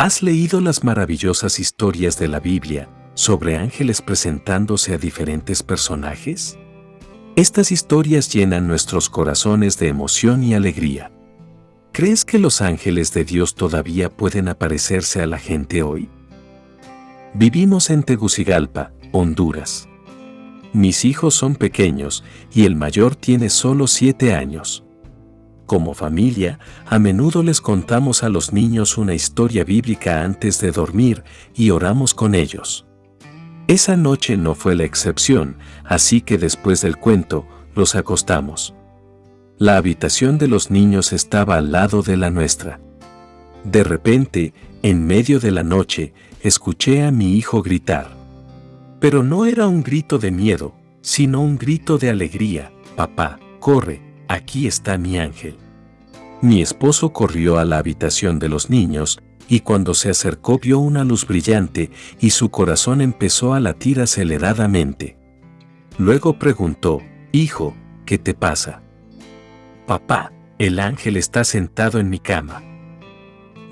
¿Has leído las maravillosas historias de la Biblia sobre ángeles presentándose a diferentes personajes? Estas historias llenan nuestros corazones de emoción y alegría. ¿Crees que los ángeles de Dios todavía pueden aparecerse a la gente hoy? Vivimos en Tegucigalpa, Honduras. Mis hijos son pequeños y el mayor tiene solo siete años. Como familia, a menudo les contamos a los niños una historia bíblica antes de dormir y oramos con ellos. Esa noche no fue la excepción, así que después del cuento, los acostamos. La habitación de los niños estaba al lado de la nuestra. De repente, en medio de la noche, escuché a mi hijo gritar. Pero no era un grito de miedo, sino un grito de alegría. Papá, corre, aquí está mi ángel. Mi esposo corrió a la habitación de los niños y cuando se acercó vio una luz brillante y su corazón empezó a latir aceleradamente. Luego preguntó, Hijo, ¿qué te pasa? Papá, el ángel está sentado en mi cama.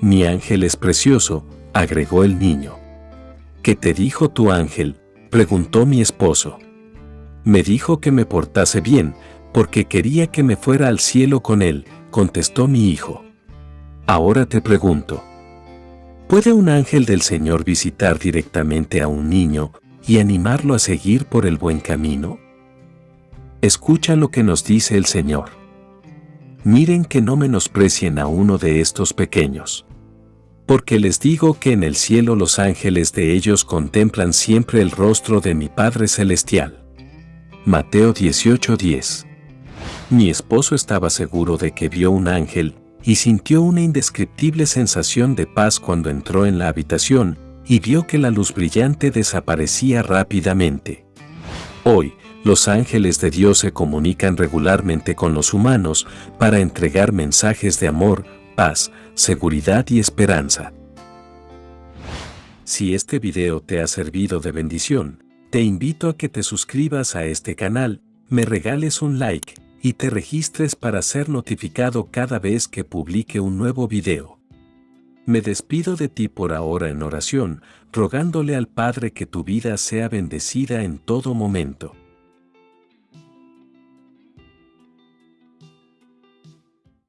Mi ángel es precioso, agregó el niño. ¿Qué te dijo tu ángel? preguntó mi esposo. Me dijo que me portase bien, porque quería que me fuera al cielo con él, contestó mi hijo. Ahora te pregunto, ¿puede un ángel del Señor visitar directamente a un niño y animarlo a seguir por el buen camino? Escucha lo que nos dice el Señor. Miren que no menosprecien a uno de estos pequeños. Porque les digo que en el cielo los ángeles de ellos contemplan siempre el rostro de mi Padre Celestial. Mateo 18:10 Mi esposo estaba seguro de que vio un ángel y sintió una indescriptible sensación de paz cuando entró en la habitación y vio que la luz brillante desaparecía rápidamente. Hoy, los ángeles de Dios se comunican regularmente con los humanos para entregar mensajes de amor, paz, seguridad y esperanza. Si este video te ha servido de bendición, te invito a que te suscribas a este canal, me regales un like y te registres para ser notificado cada vez que publique un nuevo video. Me despido de ti por ahora en oración, rogándole al Padre que tu vida sea bendecida en todo momento.